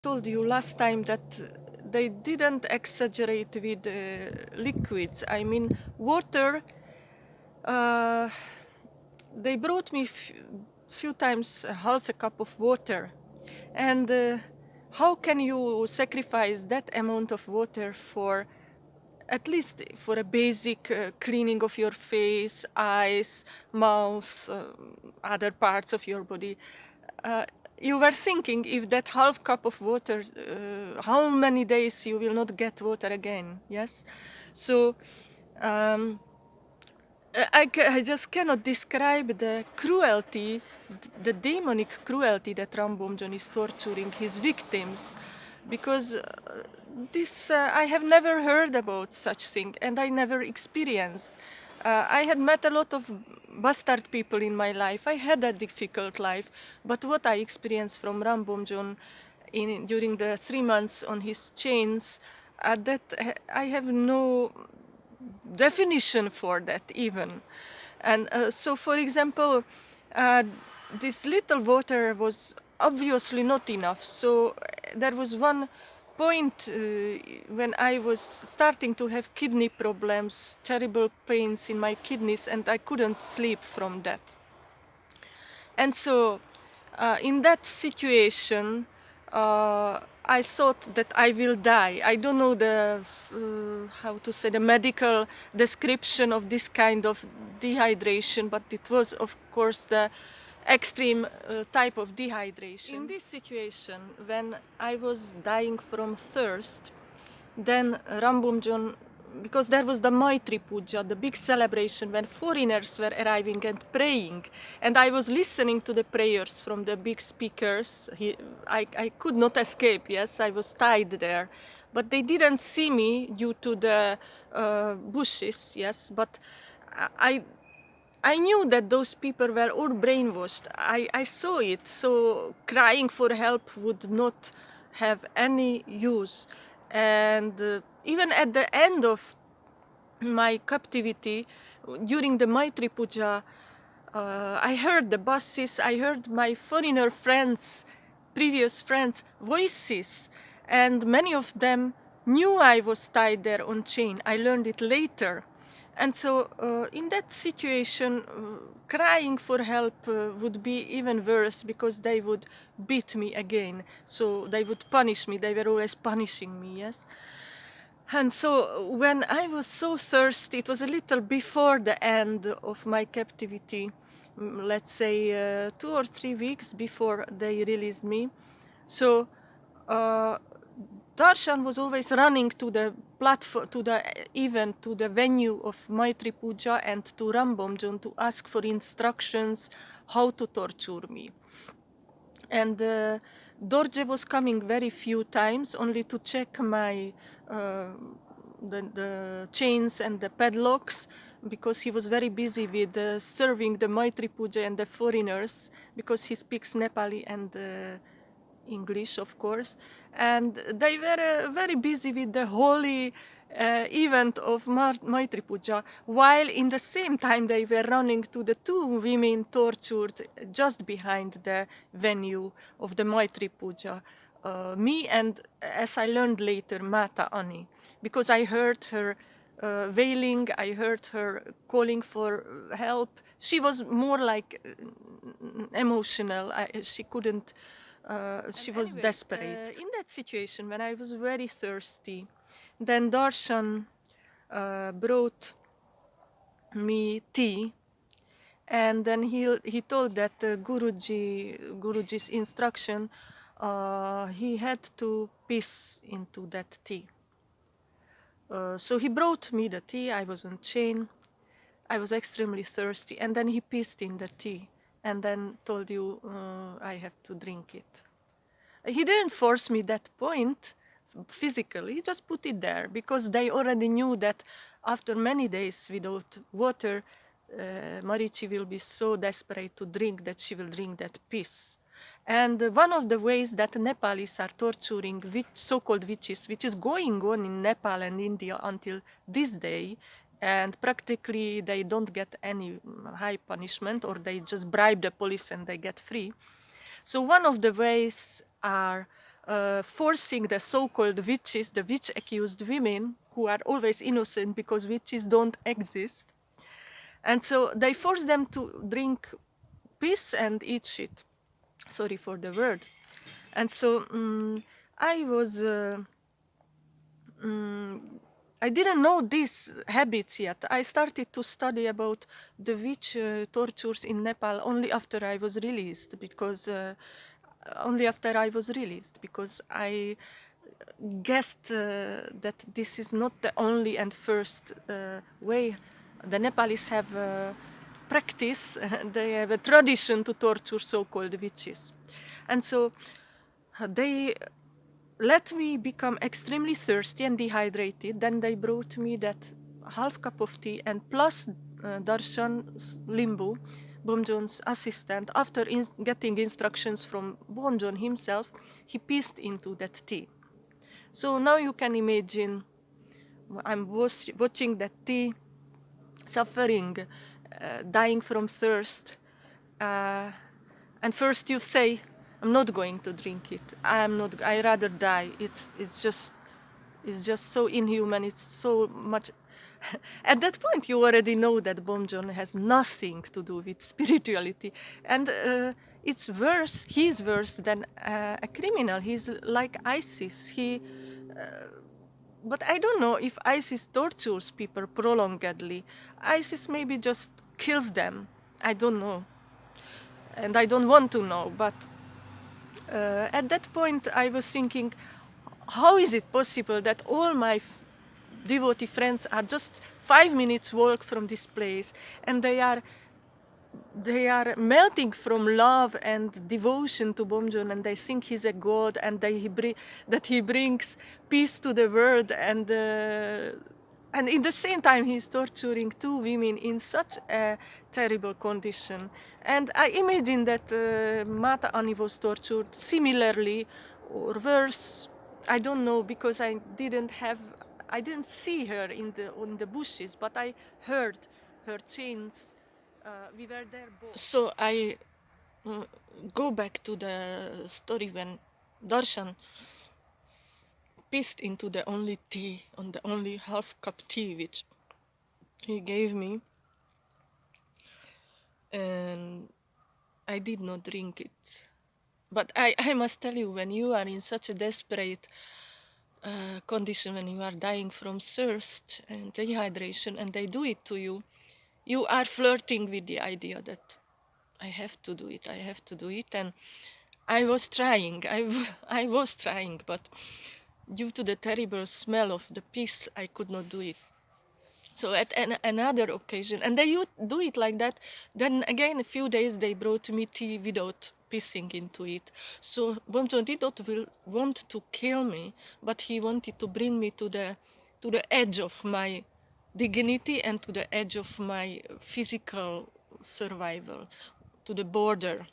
told you last time that they didn't exaggerate with uh, liquids. I mean, water. Uh, they brought me few times half a cup of water, and uh, how can you sacrifice that amount of water for at least for a basic uh, cleaning of your face, eyes, mouth, uh, other parts of your body? You were thinking if that half cup of water, uh, how many days you will not get water again, yes? So um, I, I just cannot describe the cruelty, the demonic cruelty that Ram Bomjon is torturing his victims because uh, this uh, I have never heard about such thing and I never experienced. Uh, I had met a lot of bastard people in my life. I had a difficult life, but what I experienced from Ram Bomjon in during the three months on his chains, uh, that I have no definition for that even. And uh, so, for example, uh, this little water was obviously not enough. So there was one point uh, when I was starting to have kidney problems, terrible pains in my kidneys, and I couldn't sleep from that. And so, uh, in that situation, uh, I thought that I will die. I don't know the uh, how to say the medical description of this kind of dehydration, but it was, of course, the extreme uh, type of dehydration. In this situation, when I was dying from thirst, then Ram Bomjon, because there was the Maitri Puja, the big celebration when foreigners were arriving and praying, and I was listening to the prayers from the big speakers. He, I, I could not escape, yes, I was tied there. But they didn't see me due to the uh, bushes, yes, but I, I knew that those people were all brainwashed. I, I saw it. So crying for help would not have any use. And uh, even at the end of my captivity, during the Maitri Puja, uh, I heard the buses, I heard my foreigner friends, previous friends' voices, and many of them knew I was tied there on chain. I learned it later. And so, uh, in that situation, uh, crying for help uh, would be even worse because they would beat me again. So, they would punish me. They were always punishing me, yes? And so, when I was so thirsty, it was a little before the end of my captivity, let's say uh, two or three weeks before they released me. So, uh, Darshan was always running to the platform, to the event, to the venue of Maitri Puja and to Ram Bomjon to ask for instructions how to torture me. And uh, Dorje was coming very few times only to check my uh, the, the chains and the padlocks because he was very busy with uh, serving the Maitri Puja and the foreigners because he speaks Nepali and uh, English, of course, and they were uh, very busy with the holy uh, event of Maitri Puja, while in the same time they were running to the two women tortured just behind the venue of the Maitri Puja. Uh, me and, as I learned later, Mata Ani, because I heard her uh, wailing, I heard her calling for help. She was more like uh, emotional. I, she couldn't uh, she was anyway, desperate. Uh, in that situation, when I was very thirsty, then Darshan uh, brought me tea, and then he he told that uh, Guruji Guruji's instruction, uh, he had to piss into that tea. So he brought me the tea. I was on chain. I was extremely thirsty, and then he pissed in the tea and then told you uh, I have to drink it. He didn't force me that point physically, he just put it there because they already knew that after many days without water, uh, Marichi will be so desperate to drink that she will drink that piss. And one of the ways that Nepalis are torturing so-called witches, which is going on in Nepal and India until this day, and practically they don't get any high punishment or they just bribe the police and they get free. So one of the ways are uh, forcing the so-called witches, the witch-accused women, who are always innocent because witches don't exist. And so they force them to drink piss and eat shit. Sorry for the word. And so um, I was, uh, um, I didn't know these habits yet. I started to study about the witch uh, tortures in Nepal only after I was released because uh, only after I was released because I guessed uh, that this is not the only and first uh, way. The Nepalis have a practice, they have a tradition to torture so-called witches. And so uh, they let me become extremely thirsty and dehydrated. Then they brought me that half cup of tea and plus uh, Darshan Limbu, Bomjon's assistant, after in getting instructions from Bomjon himself, he pissed into that tea. So now you can imagine I'm watching that tea, suffering, uh, dying from thirst. Uh, and first you say, I'm not going to drink it. I am not. I rather die. It's it's just it's just so inhuman. It's so much. At that point, you already know that Bomjon has nothing to do with spirituality, and uh, it's worse. He's worse than uh, a criminal. He's like ISIS. He. Uh, but I don't know if ISIS tortures people prolongedly. ISIS maybe just kills them. I don't know. And I don't want to know, but uh, at that point I was thinking, how is it possible that all my devotee friends are just five minutes walk from this place? And they are they are melting from love and devotion to Bomjon and they think he's a god and he that he brings peace to the world and uh, and in the same time he's torturing two women in such a terrible condition. And I imagine that uh, Mata Ani was tortured similarly or worse. I don't know because I didn't have I didn't see her in the on the bushes but I heard her chains uh, we were there both. So I uh, go back to the story when Darshan pissed into the only tea, on the only half cup tea which he gave me. And I did not drink it. But I, I must tell you, when you are in such a desperate uh, condition, when you are dying from thirst and dehydration, and they do it to you, you are flirting with the idea that I have to do it, I have to do it. And I was trying, I, I was trying, but due to the terrible smell of the piss, I could not do it. So at an, another occasion, and they would do it like that, then again a few days they brought me tea without pissing into it. So Bomjon did not will, want to kill me, but he wanted to bring me to the, to the edge of my dignity and to the edge of my physical survival, to the border,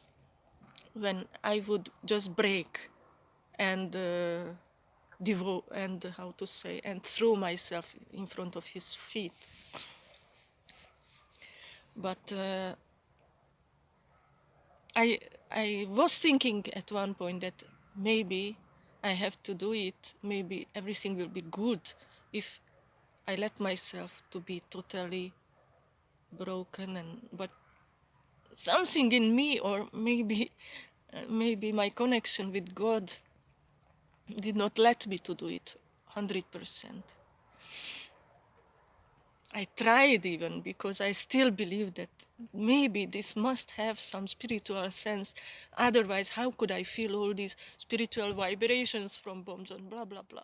when I would just break and uh, devote and how to say and throw myself in front of his feet. But uh, I I was thinking at one point that maybe I have to do it. Maybe everything will be good if I let myself to be totally broken and but something in me or maybe maybe my connection with God did not let me to do it 100%. I tried even because I still believe that maybe this must have some spiritual sense. Otherwise, how could I feel all these spiritual vibrations from Bomjon, blah, blah, blah.